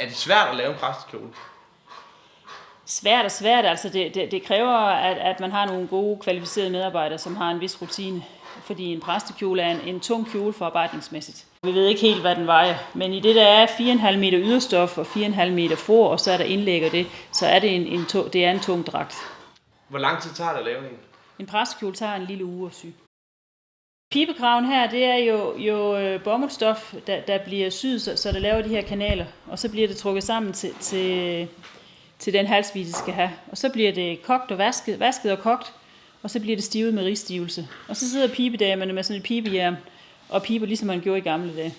Er det svært at lave en præstekjole? Svært og svært, altså det, det, det kræver, at, at man har nogle gode, kvalificerede medarbejdere, som har en vis rutine. Fordi en præstekjole er en, en tung kjole forarbejdningsmæssigt. Vi ved ikke helt, hvad den vejer, men i det der er 4,5 meter yderstof og 4,5 meter for, og så er der indlæg og det, så er det en, en, to, det er en tung dragt. Hvor lang tid tager det at lave en? En præstekjole tager en lille uge at sy. Pibekraven her, det er jo, jo øh, bomuldstof, der, der bliver syet, så, så det laver de her kanaler, og så bliver det trukket sammen til, til, til den halsvis, det skal have. Og så bliver det kogt og vasket, vasket og kogt, og så bliver det stivet med ristivelse. Og så sidder pibedamerne med sådan et pibejern og piber, ligesom man gjorde i gamle dage.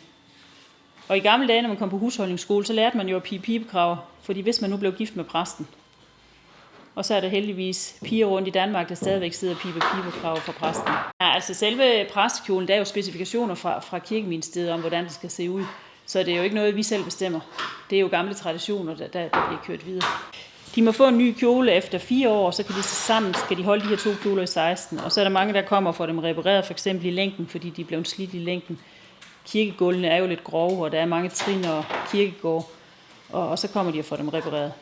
Og i gamle dage, når man kom på husholdningsskole, så lærte man jo at pibe pibekraver, fordi hvis man nu blev gift med præsten, og så er der heldigvis piger rundt i Danmark, der stadigvæk sidder og piber piberkrav fra præsten. Ja, altså selve præstekjolen, der er jo specifikationer fra, fra kirkeministeriet om, hvordan det skal se ud. Så det er jo ikke noget, vi selv bestemmer. Det er jo gamle traditioner, der, der, der bliver kørt videre. De må få en ny kjole efter fire år, så kan de sammen skal de holde de her to kjoler i 16. Og så er der mange, der kommer og får dem repareret, for eksempel i længden, fordi de er blevet slidt i længden. Kirkegulvene er jo lidt grove, og der er mange trin og kirkegård, og, og så kommer de og får dem repareret.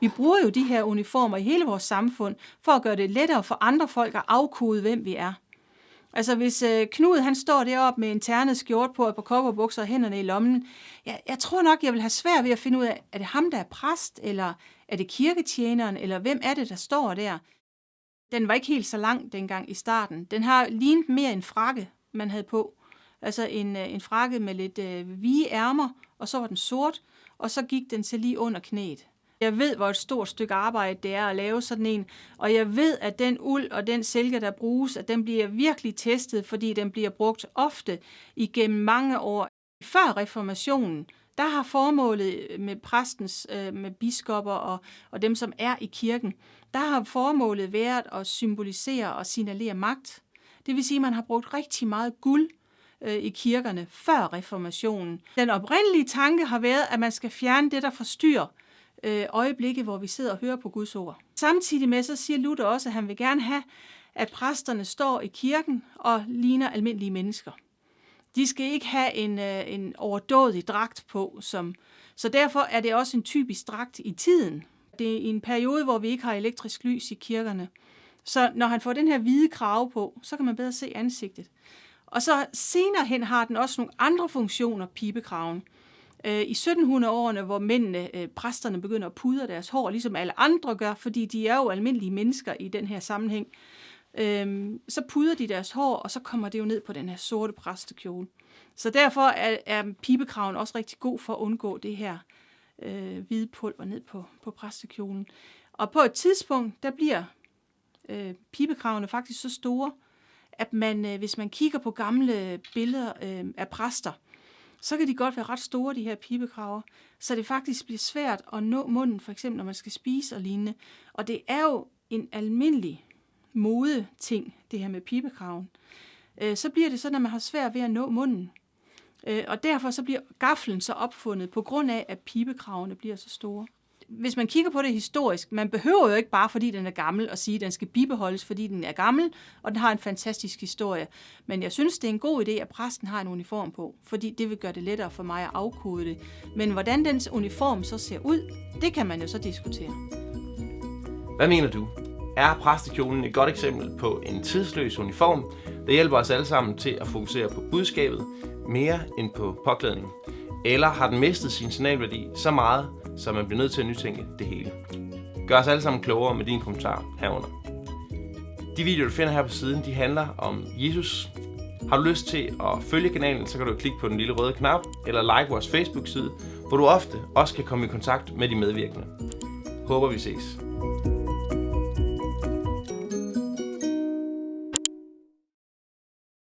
Vi bruger jo de her uniformer i hele vores samfund for at gøre det lettere for andre folk at afkode, hvem vi er. Altså hvis øh, Knud han står deroppe med en ternet skjort på, et par kopperbukser og hænderne i lommen, jeg, jeg tror nok, jeg vil have svært ved at finde ud af, er det ham, der er præst, eller er det kirketjeneren, eller hvem er det, der står der? Den var ikke helt så lang dengang i starten. Den har lignet mere en frakke, man havde på. Altså en, øh, en frakke med lidt øh, vige ærmer, og så var den sort, og så gik den til lige under knæet. Jeg ved, hvor et stort stykke arbejde det er at lave sådan en, og jeg ved, at den uld og den silke, der bruges, at den bliver virkelig testet, fordi den bliver brugt ofte igennem mange år. Før reformationen, der har formålet øh, med præstens, øh, med biskopper og, og dem, som er i kirken, der har formålet været at symbolisere og signalere magt. Det vil sige, at man har brugt rigtig meget guld øh, i kirkerne før reformationen. Den oprindelige tanke har været, at man skal fjerne det, der forstyrrer øh, øjeblikke, hvor vi sidder og hører på Guds ord. Samtidig med, så siger Luther også, at han vil gerne have, at præsterne står i kirken og ligner almindelige mennesker. De skal ikke have en, øh, en overdådig dragt på, som, så derfor er det også en typisk dragt i tiden. Det er en periode, hvor vi ikke har elektrisk lys i kirkerne. Så når han får den her hvide krave på, så kan man bedre se ansigtet. Og så senere hen har den også nogle andre funktioner, pibekraven. Øh, i 1700-årene, hvor mændene, øh, præsterne, begynder at pudre deres hår, ligesom alle andre gør, fordi de er jo almindelige mennesker i den her sammenhæng, øhm, så pudrer de deres hår, og så kommer det jo ned på den her sorte præstekjole. Så derfor er, er pibekraven også rigtig god for at undgå det her øh, hvide pulver ned på, på præstekjolen. Og på et tidspunkt, der bliver øh, pibekravene faktisk så store, at man, øh, hvis man kigger på gamle billeder øh, af præster, så kan de godt være ret store, de her pibekraver, så det faktisk bliver svært at nå munden, for eksempel når man skal spise og lignende. Og det er jo en almindelig mode ting, det her med pibekraven. Øh, så bliver det sådan, at man har svært ved at nå munden. Øh, og derfor så bliver gaflen så opfundet, på grund af, at pibekravene bliver så store hvis man kigger på det historisk, man behøver jo ikke bare, fordi den er gammel, at sige, at den skal bibeholdes, fordi den er gammel, og den har en fantastisk historie. Men jeg synes, det er en god idé, at præsten har en uniform på, fordi det vil gøre det lettere for mig at afkode det. Men hvordan dens uniform så ser ud, det kan man jo så diskutere. Hvad mener du? Er præstekjolen et godt eksempel på en tidsløs uniform, der hjælper os alle sammen til at fokusere på budskabet mere end på påklædningen? Eller har den mistet sin signalværdi så meget, så man bliver nødt til at nytænke det hele. Gør os alle sammen klogere med dine kommentarer herunder. De videoer, du finder her på siden, de handler om Jesus. Har du lyst til at følge kanalen, så kan du klikke på den lille røde knap, eller like vores Facebook-side, hvor du ofte også kan komme i kontakt med de medvirkende. Håber vi ses.